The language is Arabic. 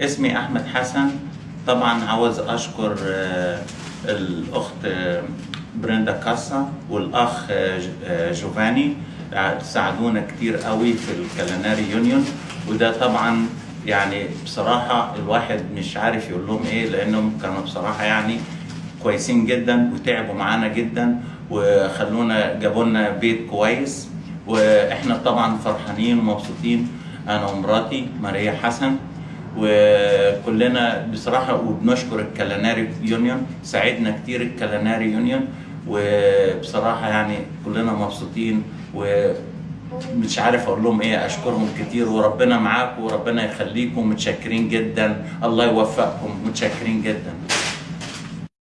اسمي أحمد حسن. طبعا عاوز أشكر آه، الأخت آه، بريندا كاسا والأخ آه، جوفاني. ساعدونا كتير قوي في الكاليناري يونيون. وده طبعا يعني بصراحة الواحد مش عارف يقول لهم إيه لأنهم كانوا بصراحة يعني كويسين جدا وتعبوا معانا جدا وخلونا جابوا لنا بيت كويس. وإحنا طبعا فرحانين ومبسوطين. أنا ومراتي ماريا حسن. وكلنا بصراحة وبنشكر الكاليناري يونيون ساعدنا كتير الكاليناري يونيون وبصراحة يعني كلنا مبسوطين ومش عارف أقول لهم إيه أشكرهم كتير وربنا معاكم وربنا يخليكم متشكرين جدا الله يوفقكم متشكرين جدا.